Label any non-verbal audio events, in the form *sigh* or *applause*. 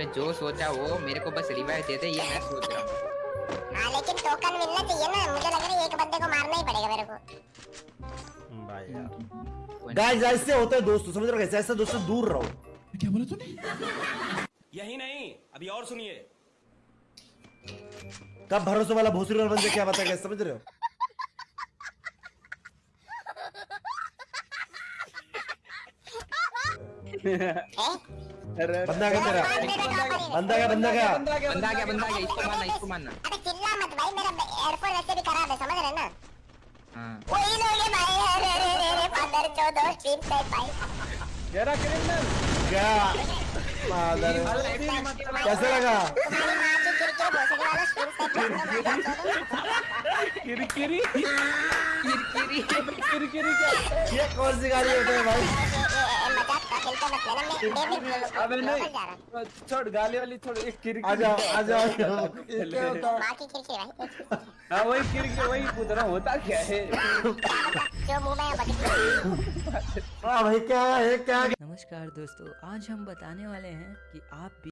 ने जो सोचा वो मेरे को बस रिवाइव दे दे ये मैं सोच रहा हूँ। हाँ लेकिन टोकन मिलना चाहिए ना। मुझे लग रहा है एक बंदे को मारना ही पड़ेगा मेरे को। भाई यार। गाइस ऐसे होते हैं दोस्तों समझ रहे हो ऐसे दोस्तों दूर रहो। क्या बोला तूने? यही नहीं अभी और सुनिए। कब भरोसे वाला भोसरी वाला बंदे क्या बताएगा समझ रहे हो? *laughs* बंदा क्या तेरा बंदा क्या बंदा क्या बंदा गया बंदा गया इसको मारना इसको मारना अरे चिल्ला मत भाई मेरा एयरफोन वैसे भी खराब है समझ रहे ना हाँ वही लोग हैं भाई अरे अरे अरे फादर चौदह स्ट्रीम पे भाई मेरा क्रिमिनल क्या मादर कैसे लगा फादर किरकिरी किरकिरी किरकिरी क्या ये कौन सी गाड़ी होते हैं भाई अबे नहीं। छोड़ गाली वाली छोड़ एक किरकिरी। हूँ किरकिर भाई वही किरकिरी वही पूछ रहा होता क्या है? क्या जो मुँह में है हाँ भाई क्या है क्या नमस्कार दोस्तों आज हम बताने वाले हैं कि आप भी